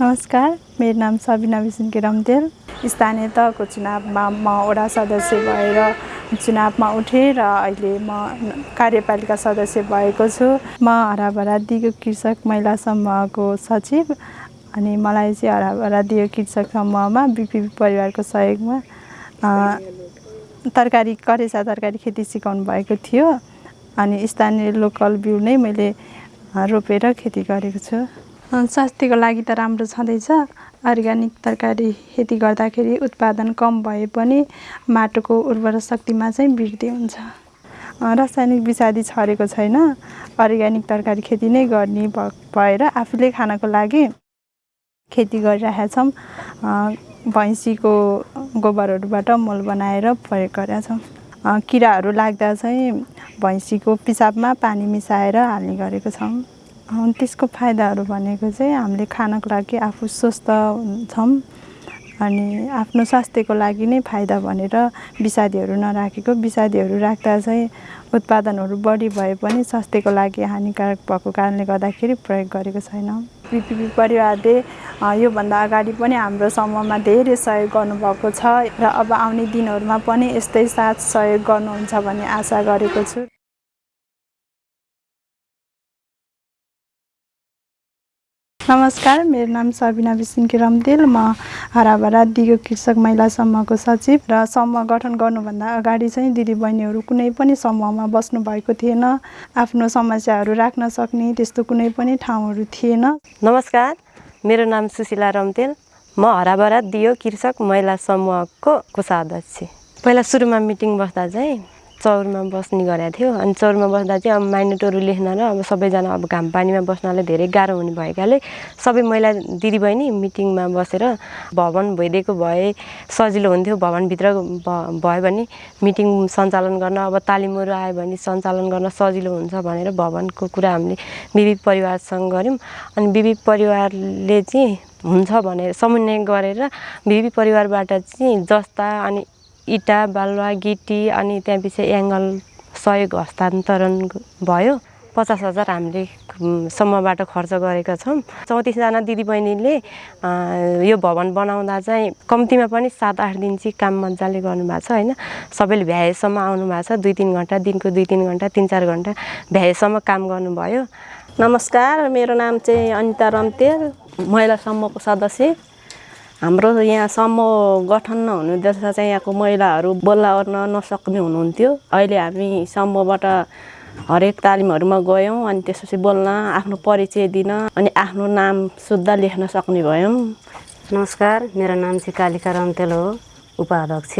नमस्कार मेरो नाम सबिना विसिन्के रम्तेल स्थानीय तहको चुनावमा म वडा सदस्य भएर चुनावमा उठेँ र अहिले म कार्यपालिका सदस्य भएको छु। म हराभरा दिगो कृषक महिला समूहको सचिव अनि मलाई चाहिँ हराभरा दिगो कृषक समूहमा बिपी परिवारको सहयोगमा तरकारी करेसा तरकारी खेती सिकाउनु भएको थियो अनि स्थानीय लोकल बिउ नै मैले रोपेर खेती गरेको छु। स्वास्थ्यको लागि त राम्रो छँदैछ। अर्ग्यानिक तरकारी खेती गर्दाखेरि उत्पादन कम भए पनि माटोको उर्वर शक्तिमा चाहिँ वृद्धि हुन्छ। रासायनिक विषादी छरेको छैन। अर्ग्यानिक तरकारी खेती नै गर्ने भएर आफूले खानको लागि खेती गरिरहेका छौँ भैँसीको गोबरहरूबाट मल बनाएर प्रयोग गरेका छौँ किराहरू लाग्दा चाहिँ भैँसीको पिसाबमा पानी मिसाएर हाल्ने गरेको छौँ। त्यसको फाइदाहरू भनेको चाहिँ हामीले खानको लागि आफू स्वस्थ हुन्छौँ अनि आफ्नो स्वास्थ्यको लागि नै फाइदा भनेर विषादीहरू नराखेको विषादीहरू राख्दा चाहिँ उत्पादनहरू बढी भए पनि स्वास्थ्यको लागि हानिकारक भएको कारणले गर्दाखेरि प्रयोग गरेको छैनौँ। बिपिपी परिवारले योभन्दा अगाडि पनि हाम्रो समूहमा धेरै सहयोग गर्नुभएको छ र अब आउने दिनहरूमा पनि यस्तै साथ सहयोग गर्नुहुन्छ भन्ने आशा गरेको छु। नमस्कार मेरो नाम सबिना विसिन्की रम्देल म हराभरा दिगो कृषक महिला समूहको सचिव र समूह गठन गर्नुभन्दा अगाडि चाहिँ दिदीबहिनीहरू कुनै पनि समूहमा बस्नु भएको थिएन। आफ्नो समस्याहरू राख्न सक्ने त्यस्तो कुनै पनि ठाउँहरू थिएन। नमस्कार मेरो नाम सुशीला रम्तेल म हराभरा दियो कृषक महिला समूहको कोषाध्यक्ष। पहिला सुरुमा मिटिङ बस्दा चाहिँ चौरमा बस्ने गरेको थियो। अनि चौरमा बस्दा चाहिँ अब माइनेटहरू लेख्न र अब सबैजना अब घाम पानीमा बस्नलाई धेरै गाह्रो हुने भएकाले सबै महिला दिदीबहिनी मिटिङमा बसेर भवन भइदिएको भए सजिलो हुन्थ्यो। भवनभित्र भयो भने मिटिङ सञ्चालन गर्न अब तालिमहरू आयो भने सञ्चालन गर्न सजिलो हुन्छ भनेर भवनको कुरा हामीले बिबी परिवारसँग गऱ्यौँ। अनि बिबी परिवारले चाहिँ हुन्छ भनेर समन्वय गरेर बिबी परिवारबाट चाहिँ जस्ता अनि इँटा बालुवा गिटी अनि त्यहाँपछि एङ्गल सहयोग हस्तान्तरण भयो। पचास हजार हामीले समूहबाट खर्च गरेका छौँ। चौतिसजना दिदीबहिनीले यो भवन बनाउँदा चाहिँ कम्तीमा पनि सात आठ दिन चाहिँ काम मजाले गर्नुभएको छ होइन? सबैले भ्याएसम्म आउनु भएको छ। दुई तिन घन्टा दिनको दुई तिन घन्टा तिन चार घन्टा भ्याएसम्म काम गर्नुभयो। नमस्कार मेरो नाम चाहिँ अनिता रम्तेल महिला समूहको सदस्य। हाम्रो यहाँ समूह गठन नहुनुहुँदैछ चाहिँ यहाँको महिलाहरू बोल्न ओर्न नसक्ने हुनुहुन्थ्यो। अहिले हामी समूहबाट हरेक तालिमहरूमा गयौँ अनि त्यसपछि बोल्न आफ्नो परिचय दिन अनि आफ्नो नाम शुद्ध लेख्न सक्ने भयौँ। नमस्कार मेरो नाम चाहिँ कालिका रम्तेल हो उपाध्यक्ष।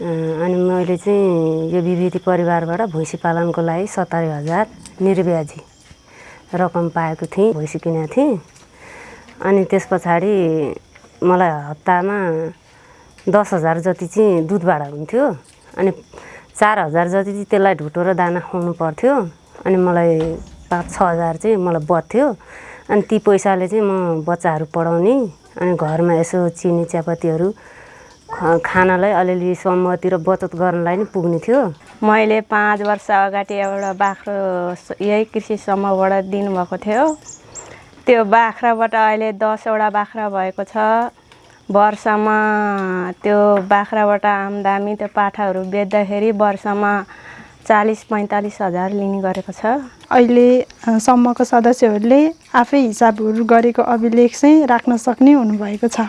अनि मैले चाहिँ यो विविधि परिवारबाट भैँसी पालनको लागि सत्तरी हजार निर्व्याजी रकम पाएको थिएँ भैँसी किनेको थिएँ। अनि त्यस पछाडि मलाई हप्तामा दस हजार जति चाहिँ दुधबाट हुन्थ्यो अनि चार हजार जति चाहिँ त्यसलाई ढुटो र दाना खुवाउनु पर्थ्यो अनि मलाई पाँच छ हजार चाहिँ मलाई बर्थ्यो अनि ती पैसाले चाहिँ म बच्चाहरू पढाउने अनि घरमा यसो चिनी चियापत्तीहरू खानालाई अलिअलि समूहतिर बचत गर्नलाई नै पुग्ने थियो। मैले पाँच वर्ष अगाडि एउटा बाख्रो यही कृषि समूहबाट दिनुभएको थियो। त्यो बाख्राबाट अहिले दसवटा बाख्रा भएको छ। वर्षमा त्यो बाख्राबाट आम्दामी त्यो पाठाहरू बेच्दाखेरि वर्षमा चालिस पैँतालिस हजार लिने गरेको छ। अहिले समूहको सदस्यहरूले आफै हिसाबहरू गरेको अभिलेख चाहिँ राख्न सक्ने हुनुभएको छ।